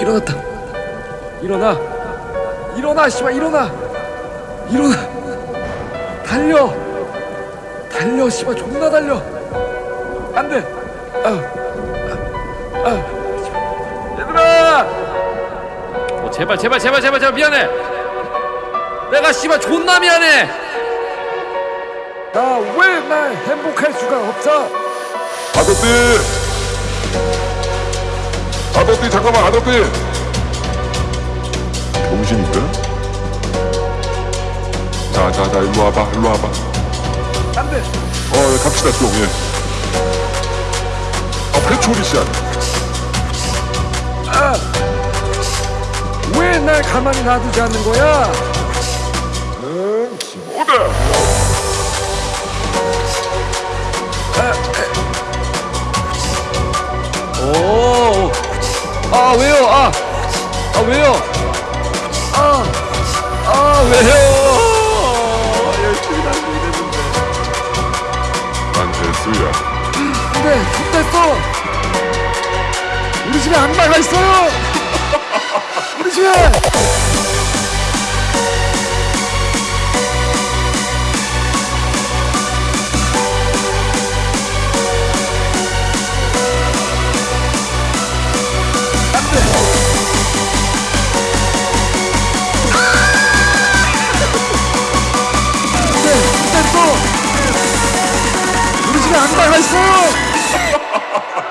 일어났다. 일어나. 일어나 씨발 일어나. 일어나. 달려. 달려 씨발 존나 달려. 안돼. 아, 아, 아. 얘들아! 어, 제발 제발 제발 제발 제발 미안해. 내가 씨발 존나 미안해. 나 왜 날 행복할 수가 없어? 아저씨! 아저씨 잠깐만 아저씨! 병신인가? 자자자 일로 와봐 일로 와봐 안돼 어 갑시다 좀 예. 아 패초리 씨 아니야 왜날 가만히 놔두지 않는 거야 응 기모다 아 왜요? 아, 아 왜요? 아, 아 왜요? 열심히 다니고 이랬는데. 난 재수야 근데 좋댔어. 우리 집에 악마가 있어요. 우리 집에.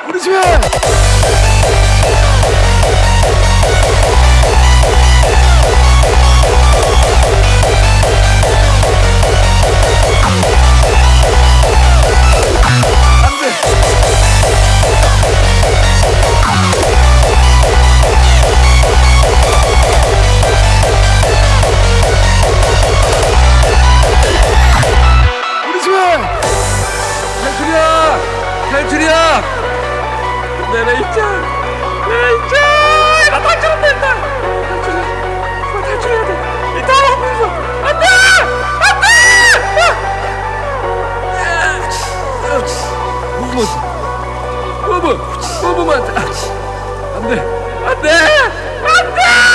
우리 집에. 탈출이야! 내 레이첼! 레이첼! 나 탈출은 된다! 탈출해! 나 탈출해야 돼! 이따 오면서! 안 돼! 안 돼! 부부만! 부부! 부부만! 안 돼! 안 돼! 안 돼!